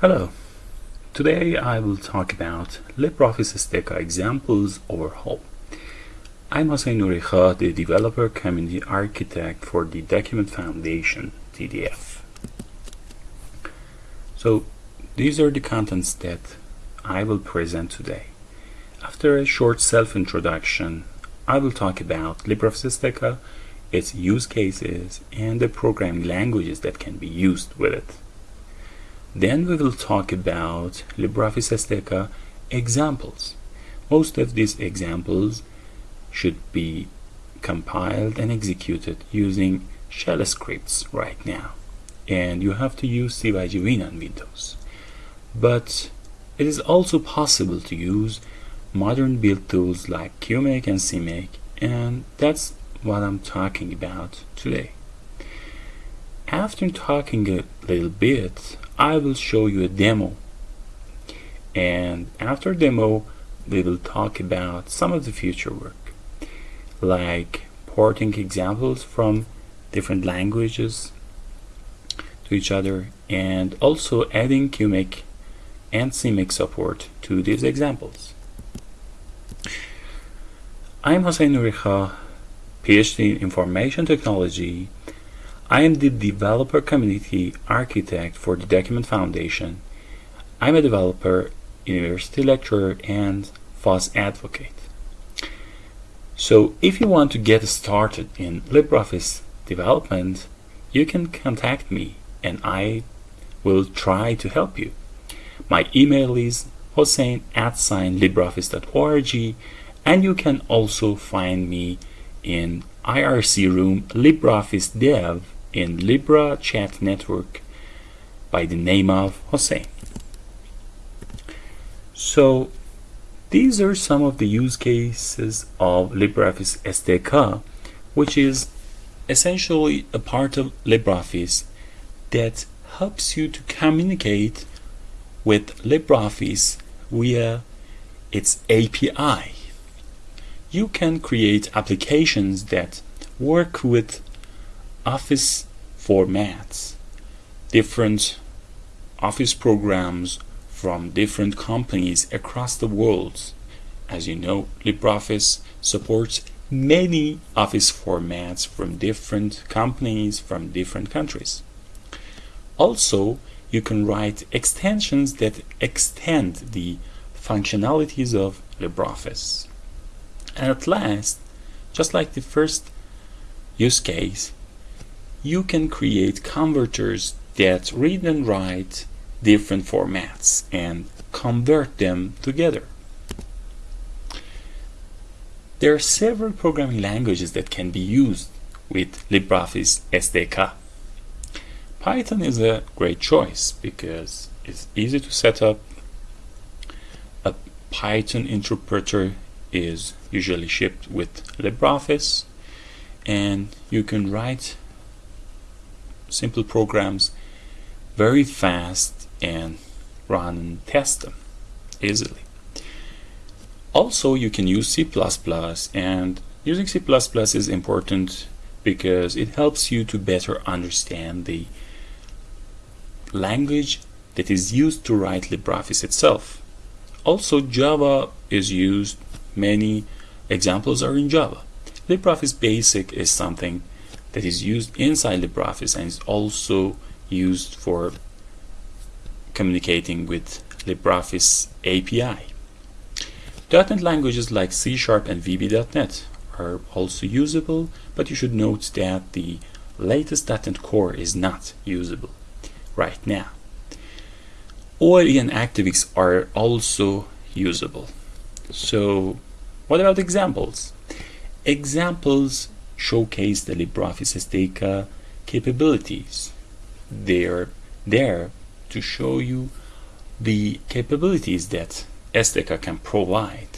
Hello. Today I will talk about LibreOffice SDK examples overhaul. I'm Hossein Nourikhah, the Developer Community Architect for the Document Foundation, TDF. So these are the contents that I will present today. After a short self-introduction, I will talk about LibreOffice SDK, its use cases, and the programming languages that can be used with it. Then we will talk about LibreOffice SDK examples. Most of these examples should be compiled and executed using shell scripts right now. And you have to use Cygwin on Windows. But it is also possible to use modern build tools like QMake and CMake and that's what I'm talking about today. After talking a little bit, I will show you a demo. And after demo, we will talk about some of the future work, like porting examples from different languages to each other, and also adding QMake and CMake support to these examples. I'm Hossein Nourikhah, PhD in Information Technology. I am the Developer Community Architect for the Document Foundation. I'm a developer, university lecturer, and FOSS advocate. So if you want to get started in LibreOffice development, you can contact me and I will try to help you. My email is hossein at sign LibreOffice.org and you can also find me in IRC room LibreOffice Dev in Libera Chat Network by the name of Hossein. So these are some of the use cases of LibreOffice SDK, which is essentially a part of LibreOffice that helps you to communicate with LibreOffice via its API you can create applications that work with office formats, different office programs from different companies across the world. As you know, LibreOffice supports many office formats from different companies from different countries. Also, you can write extensions that extend the functionalities of LibreOffice. And at last, just like the first use case, you can create converters that read and write different formats and convert them together. There are several programming languages that can be used with LibreOffice SDK. Python is a great choice because it's easy to set up. A Python interpreter is usually shipped with LibreOffice and you can write simple programs very fast and run and test them easily. Also you can use C++ and using C++ is important because it helps you to better understand the language that is used to write LibreOffice itself. Also Java is used Many examples are in Java. LibreOffice Basic is something that is used inside LibreOffice and is also used for communicating with LibreOffice API. .NET languages like C Sharp and VB.NET are also usable, but you should note that the latest .NET Core is not usable right now. OLE and ActiveX are also usable. So what about examples? Examples showcase the LibreOffice SDK uh, capabilities. They're there to show you the capabilities that SDK can provide.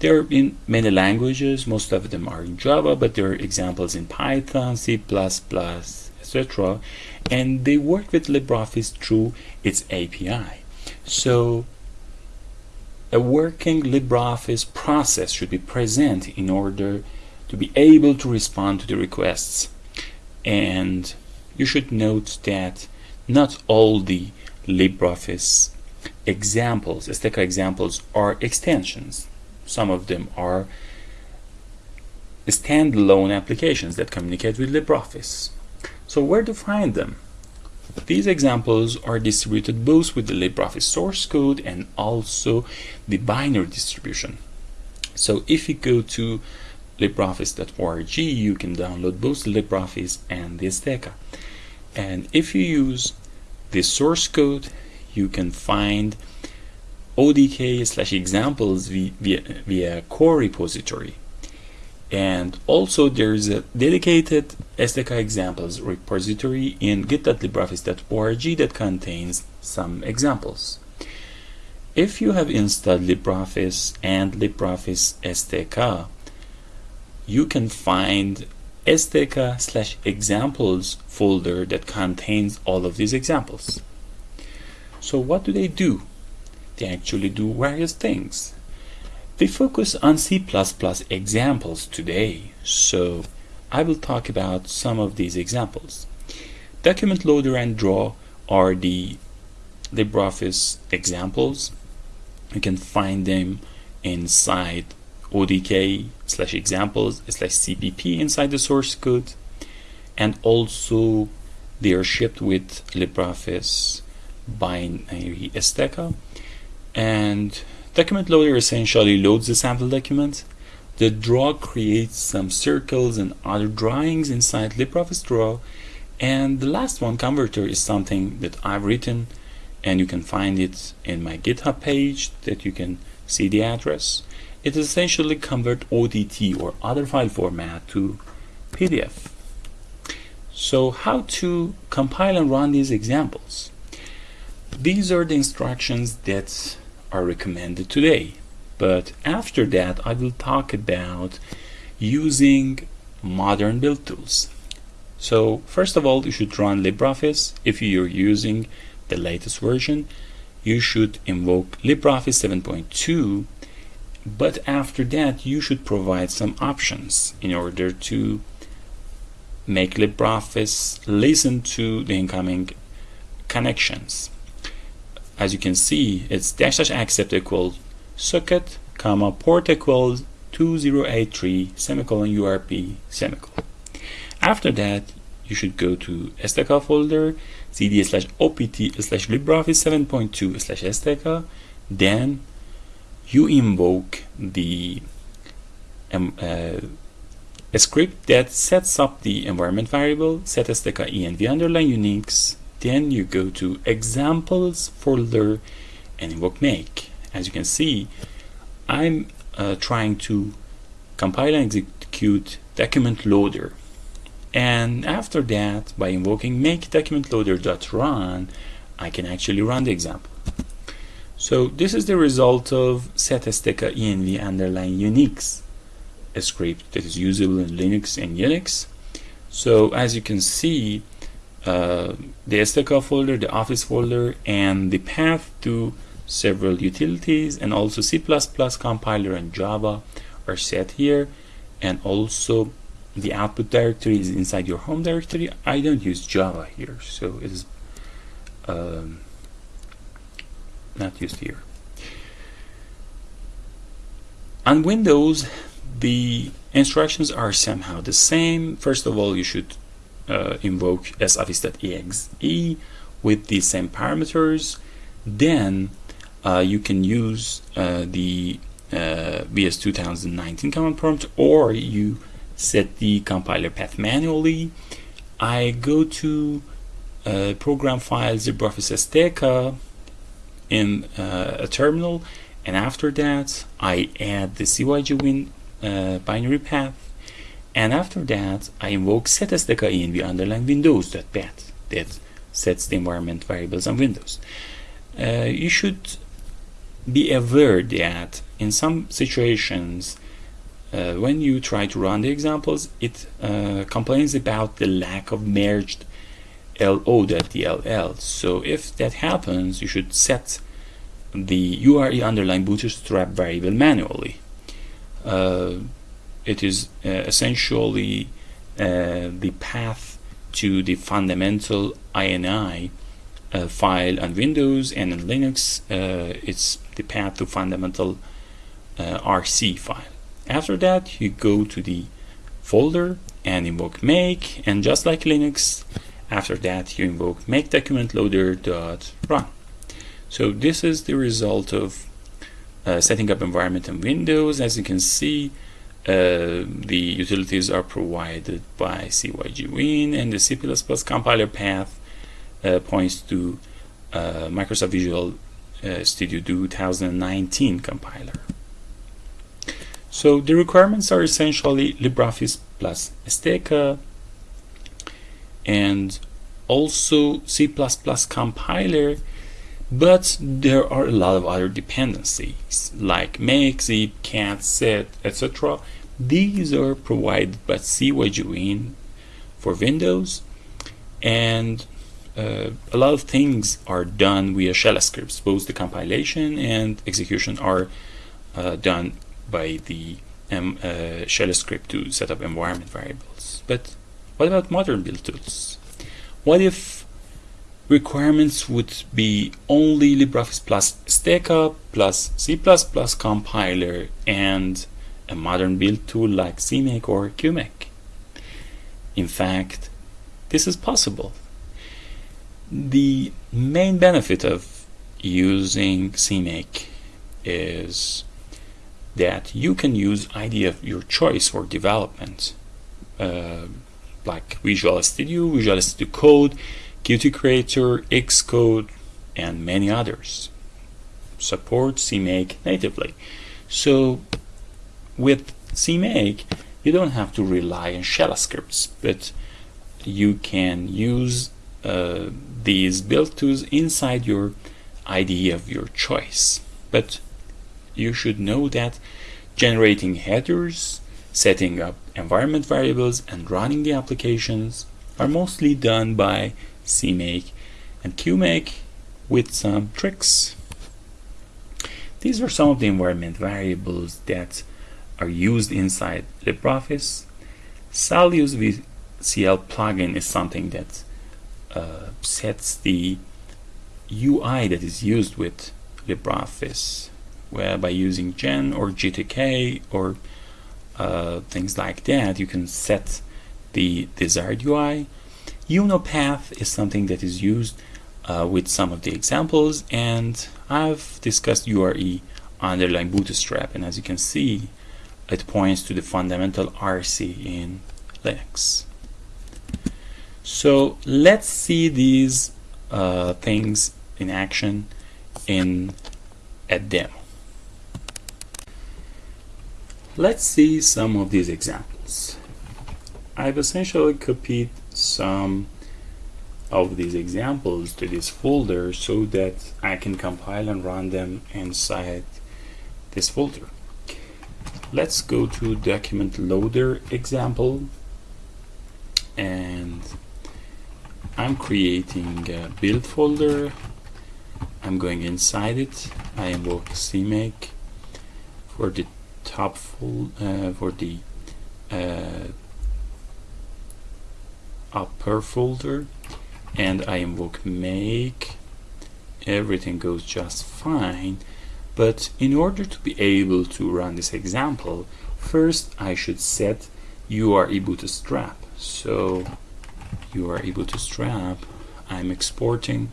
They're in many languages, most of them are in Java, but there are examples in Python, C++, etc. And they work with LibreOffice through its API. So a working LibreOffice process should be present in order to be able to respond to the requests. And you should note that not all the LibreOffice examples, SDK examples are extensions. Some of them are standalone applications that communicate with LibreOffice. So where to find them? These examples are distributed both with the LibreOffice source code and also the binary distribution. So if you go to LibreOffice.org, you can download both LibreOffice and the SDK. And if you use the source code, you can find ODK slash examples via, via core repository. And also there's a dedicated SDK examples repository in git.libreoffice.org that contains some examples. If you have installed LibreOffice and LibreOffice SDK, you can find SDK slash examples folder that contains all of these examples. So what do they do? They actually do various things. We focus on C++ examples today, so I will talk about some of these examples. Document loader and draw are the LibreOffice examples. You can find them inside ODK slash examples slash CPP inside the source code and also they are shipped with LibreOffice binary SDK and Document loader essentially loads the sample document. The draw creates some circles and other drawings inside LibreOffice Draw. And the last one, converter, is something that I've written and you can find it in my GitHub page that you can see the address. It essentially convert ODT or other file format to PDF. So how to compile and run these examples? These are the instructions that are recommended today. But after that, I will talk about using modern build tools. So first of all, you should run LibreOffice. If you're using the latest version, you should invoke LibreOffice 7.2. But after that, you should provide some options in order to make LibreOffice listen to the incoming connections as you can see, it's dash dash accept equals socket, comma, port equals 2083, semicolon, URP, semicolon. After that, you should go to SDK folder, cd slash opt slash LibreOffice 7.2 slash SDK. Then you invoke the um, uh, a script that sets up the environment variable, set SDK env underline Unix then you go to examples folder and invoke make. As you can see, I'm uh, trying to compile and execute document loader. And after that, by invoking make document loader.run, I can actually run the example. So this is the result of setSDK env underline Unix, a script that is usable in Linux and Unix. So as you can see, uh, the SDK folder, the Office folder, and the path to several utilities and also C++ compiler and Java are set here and also the output directory is inside your home directory. I don't use Java here, so it is um, not used here. On Windows, the instructions are somehow the same. First of all, you should uh, invoke soffice.exe with the same parameters, then uh, you can use uh, the uh, VS 2019 command prompt or you set the compiler path manually. I go to uh, program files LibreOffice SDK in uh, a terminal and after that I add the Cygwin uh, binary path and after that, I invoke setSDK env underline windows.bat that sets the environment variables on Windows. Uh, you should be aware that in some situations, uh, when you try to run the examples, it uh, complains about the lack of merged lo.dll. So if that happens, you should set the URE underline bootstrap variable manually. Uh, it is uh, essentially uh, the path to the fundamental INI uh, file on Windows and in Linux, uh, it's the path to fundamental uh, RC file. After that, you go to the folder and invoke make, and just like Linux, after that you invoke make document loader dot run. So this is the result of uh, setting up environment in Windows. As you can see, uh, the utilities are provided by Cygwin and the C++ compiler path uh, points to uh, Microsoft Visual uh, Studio 2019 compiler. So the requirements are essentially LibreOffice plus SDK and also C++ compiler but there are a lot of other dependencies like make, zip, cat, sed, etc. These are provided by Cygwin for Windows and uh, a lot of things are done via shell scripts. Both the compilation and execution are uh, done by the um, uh, shell script to set up environment variables. But what about modern build tools? What if requirements would be only LibreOffice plus SDK plus C++ compiler and a modern build tool like CMake or QMake. In fact, this is possible. The main benefit of using CMake is that you can use IDE of your choice for development, uh, like Visual Studio, Visual Studio Code, Qt Creator, Xcode, and many others. Support CMake natively. So with CMake, you don't have to rely on shell scripts, but you can use uh, these build tools inside your IDE of your choice. But you should know that generating headers, setting up environment variables, and running the applications are mostly done by CMake and QMake with some tricks. These are some of the environment variables that are used inside LibreOffice. SAL_USE VCL plugin is something that uh, sets the UI that is used with LibreOffice by using Gen or GTK or uh, things like that you can set the desired UI UnoPath is something that is used uh, with some of the examples and I've discussed URE underlying Bootstrap and as you can see it points to the fundamental RC in Linux. So let's see these uh, things in action in a demo. Let's see some of these examples. I've essentially copied some of these examples to this folder so that I can compile and run them inside this folder. Let's go to document loader example and I'm creating a build folder I'm going inside it I invoke CMake for the top full uh, for the uh, upper folder and I invoke make everything goes just fine. But in order to be able to run this example first I should set URE bootstrap so URE bootstrap I'm exporting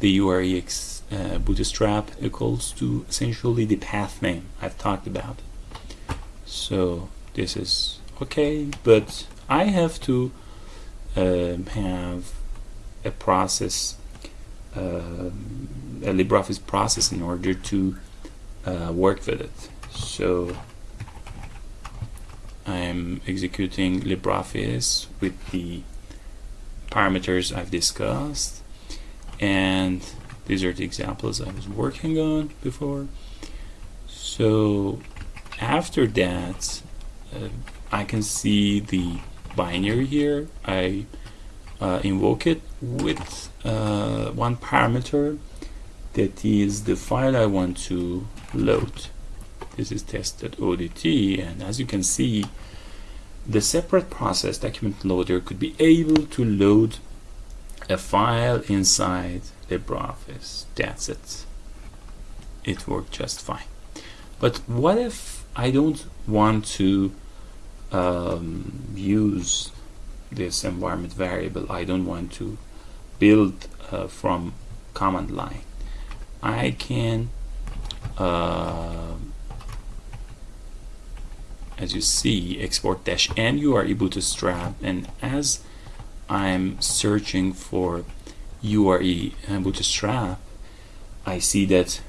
the UREX uh, bootstrap equals to essentially the path name I've talked about so this is okay but I have to um, have a process, uh, a LibreOffice process in order to uh, work with it. So I'm executing LibreOffice with the parameters I've discussed and these are the examples I was working on before. So after that uh, I can see the binary here I uh, invoke it with uh, one parameter that is the file I want to load this is test.odt and as you can see the separate process document loader could be able to load a file inside LibreOffice. That's it. It worked just fine. But what if I don't want to um, use this environment variable? I don't want to build uh, from command line. I can uh, as you see export dash n URE bootstrap and as I'm searching for URE and bootstrap I see that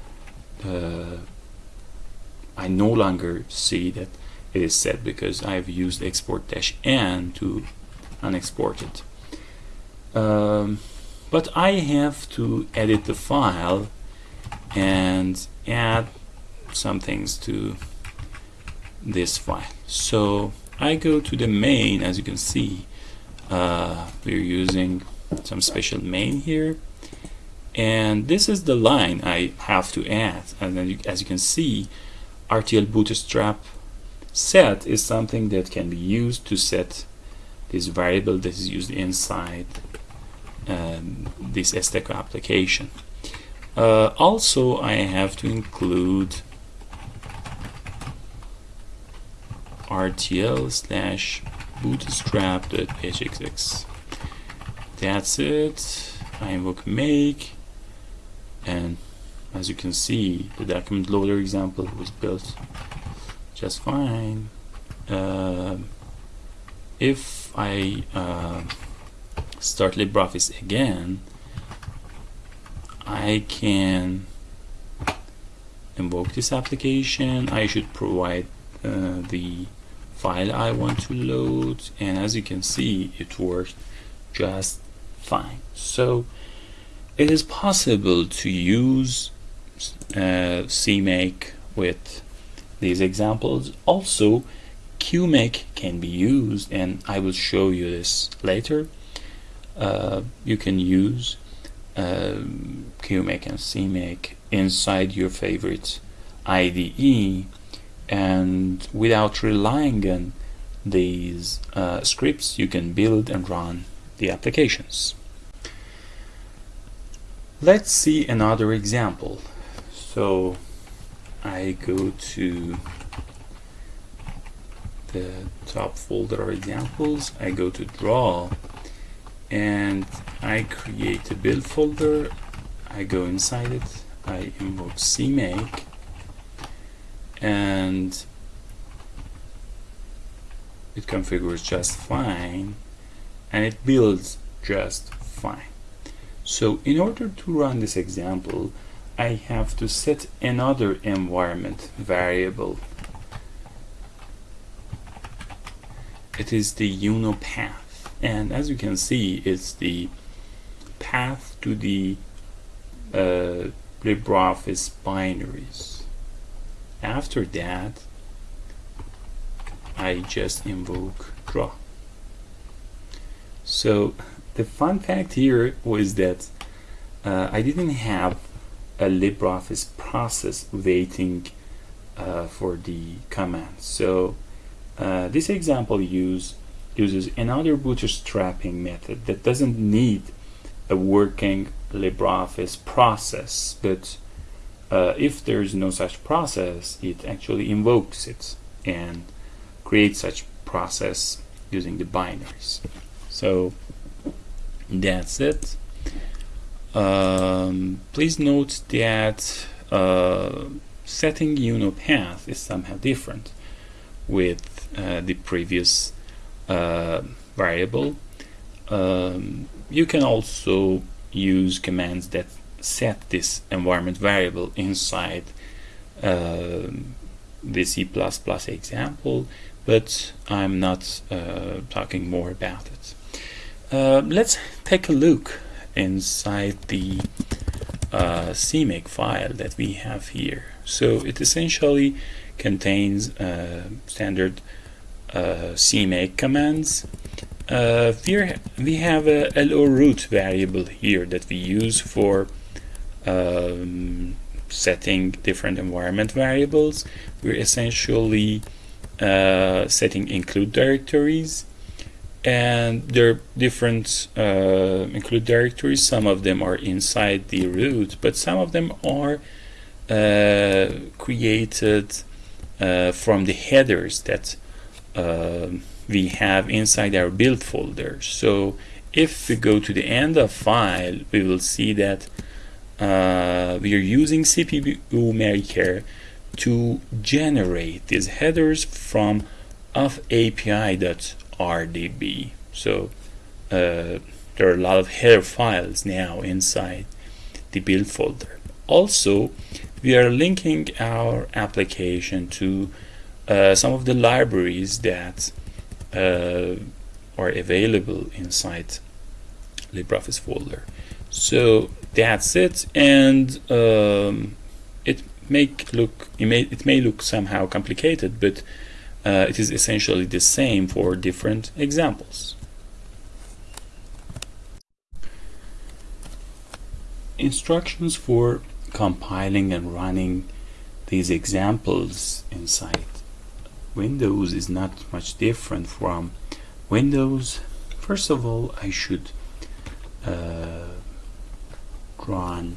uh, I no longer see that it is set because I've used export dash n to unexport it. Um, but I have to edit the file and add some things to this file. So I go to the main as you can see uh, we're using some special main here. And this is the line I have to add. And then you, as you can see RTL bootstrap set is something that can be used to set this variable that is used inside um, this SDK application. Uh, also I have to include rtl slash bootstrap.hxx that's it. I invoke make. And as you can see the document loader example was built just fine. Uh, if I uh, start LibreOffice again I can invoke this application. I should provide uh, the file I want to load. And as you can see it worked just fine. So it is possible to use uh, CMake with these examples. Also QMake can be used and I will show you this later. Uh, you can use um, QMake and CMake inside your favorite IDE and without relying on these uh, scripts you can build and run the applications. Let's see another example. So I go to the top folder of examples I go to draw and I create a build folder. I go inside it I invoke CMake and it configures just fine and it builds just fine. So in order to run this example I have to set another environment variable. It is the UNO path and as you can see it's the path to the uh, LibreOffice binaries after that I just invoke draw. So the fun fact here was that uh, I didn't have a LibreOffice process waiting uh, for the command. So uh, this example use uses another bootstrapping method that doesn't need a working LibreOffice process but uh, if there is no such process, it actually invokes it and creates such process using the binaries. So that's it. Um, please note that uh, setting UNO path is somehow different with uh, the previous uh, variable. Um, you can also use commands that set this environment variable inside uh, the C++ example, but I'm not uh, talking more about it. Uh, let's take a look inside the uh, CMake file that we have here. So it essentially contains uh, standard uh, CMake commands. Uh, we have a LO root variable here that we use for um, setting different environment variables. We're essentially uh, setting include directories and there are different uh, include directories some of them are inside the root but some of them are uh, created uh, from the headers that uh, we have inside our build folder so if we go to the end of file we will see that uh, we are using cppumaker to generate these headers from of API.rdb. So uh, there are a lot of header files now inside the build folder. Also, we are linking our application to uh, some of the libraries that uh, are available inside LibreOffice folder. So that's it, and um, it make look it may it may look somehow complicated, but uh, it is essentially the same for different examples. Instructions for compiling and running these examples inside Windows is not much different from Windows. First of all, I should uh, run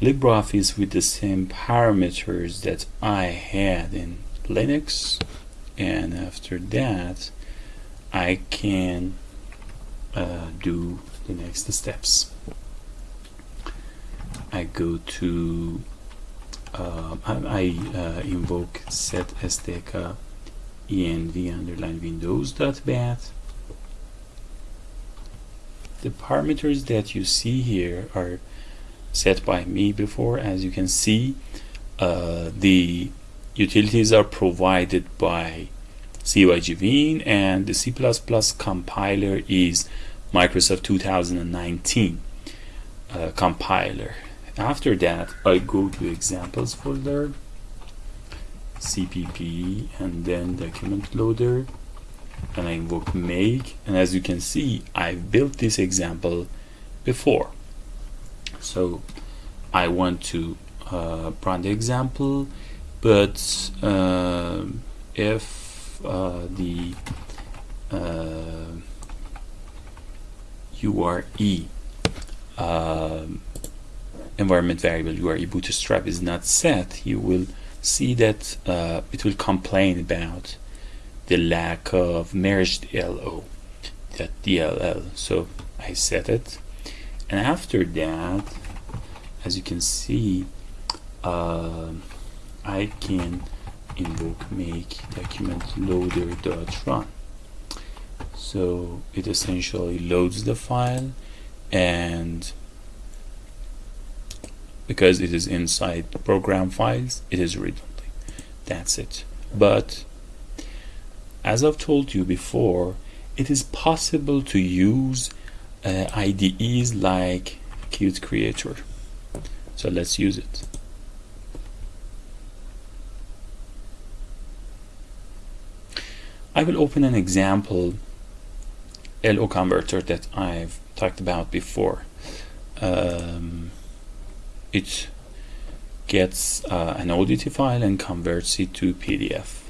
LibreOffice with the same parameters that I had in Linux and after that I can uh, do the next steps. I go to uh, I, uh, invoke set SDK env underline windows dot bat the parameters that you see here are set by me before. As you can see uh, the utilities are provided by Cygwin and the C++ compiler is Microsoft 2019 uh, compiler. After that I go to examples folder CPP and then document loader and I invoke make? And as you can see I've built this example before. So I want to uh, run the example but uh, if uh, the uh, URE uh, environment variable URE bootstrap is not set you will see that uh, it will complain about the lack of merged LO that DLL so I set it. And after that as you can see uh, I can invoke make document loader dot run. So it essentially loads the file and because it is inside program files it is read-only that's it. But as I've told you before it is possible to use uh, IDEs like Qt Creator so let's use it I will open an example LO converter that I've talked about before. Um, it gets uh, an ODT file and converts it to PDF.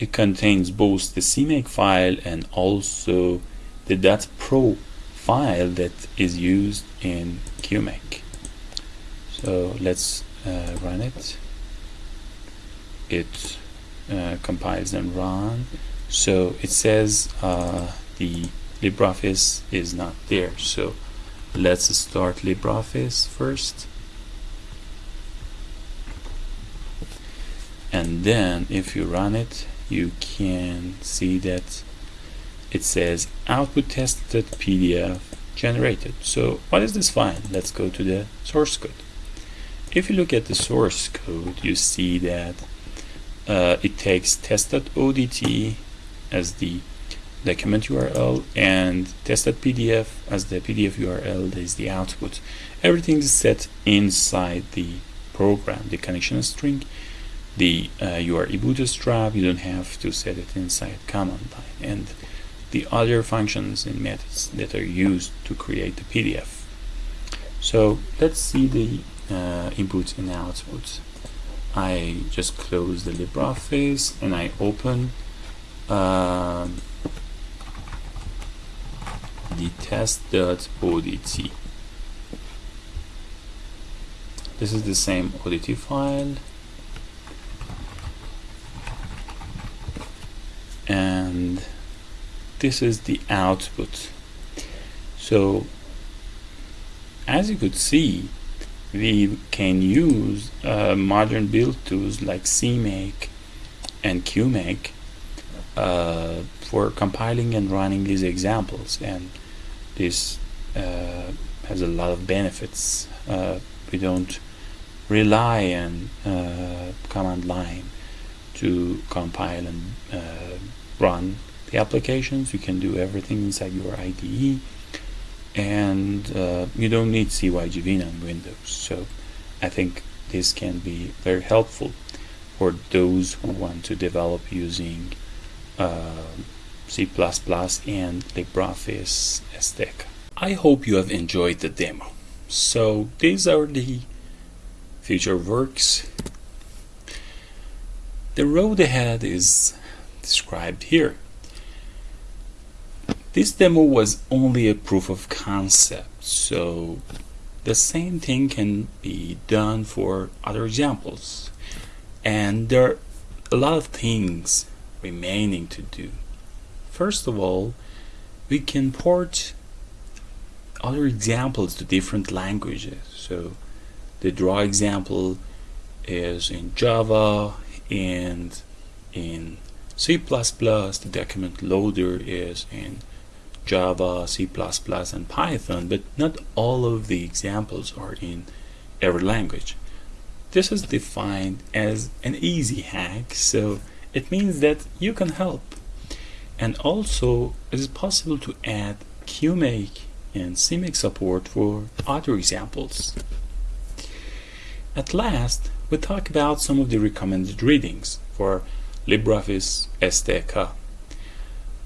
It contains both the CMake file and also the .pro file that is used in QMake. So let's uh, run it. It uh, compiles and run. So it says uh, the LibreOffice is not there. So let's start LibreOffice first. And then if you run it you can see that it says output tested PDF generated. So what is this file? Let's go to the source code. If you look at the source code you see that uh, it takes test.odt as the document URL and test.pdf as the PDF URL that is the output. Everything is set inside the program, the connection string, the uh, URE bootstrap, you don't have to set it inside command line, and the other functions and methods that are used to create the PDF. So let's see the uh, inputs and outputs. I just close the LibreOffice and I open um, the test.odt this is the same ODT file and this is the output. So as you could see we can use uh, modern build tools like CMake and QMake uh, for compiling and running these examples. And this uh, has a lot of benefits. Uh, we don't rely on uh, command line to compile and uh, run the applications you can do everything inside your IDE and uh, you don't need Cygwin on Windows so I think this can be very helpful for those who want to develop using uh, C++ and LibreOffice SDK. I hope you have enjoyed the demo. So these are the future works. The road ahead is described here. This demo was only a proof of concept, so the same thing can be done for other examples. And there are a lot of things remaining to do. First of all, we can port other examples to different languages. So the draw example is in Java and in C++, the document loader is in Java, C++, and Python, but not all of the examples are in every language. This is defined as an easy hack, so it means that you can help. And also, it is possible to add QMake and CMake support for other examples. At last, we talk about some of the recommended readings for LibreOffice SDK.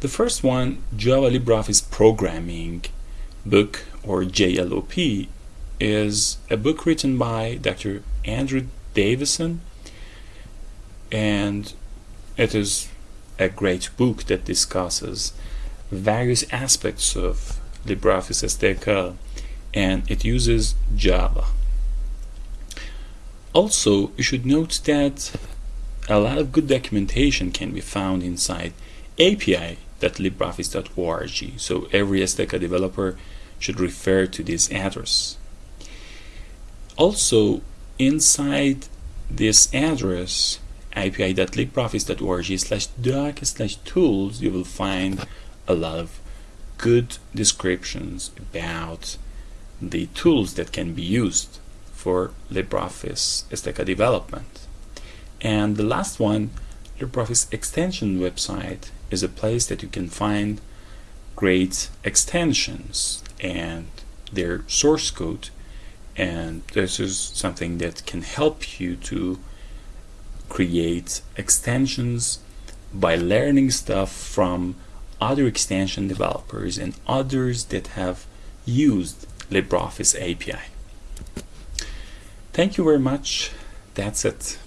The first one, Java LibreOffice Programming book or JLOP, is a book written by Dr. Andrew Davison and it is a great book that discusses various aspects of LibreOffice SDK and it uses Java. Also, you should note that a lot of good documentation can be found inside API www.libreoffice.org. So every SDK developer should refer to this address. Also, inside this address, api.libreoffice.org slash doc slash tools, you will find a lot of good descriptions about the tools that can be used for LibreOffice SDK development. And the last one, LibreOffice extension website is a place that you can find great extensions and their source code and this is something that can help you to create extensions by learning stuff from other extension developers and others that have used LibreOffice API. Thank you very much. That's it.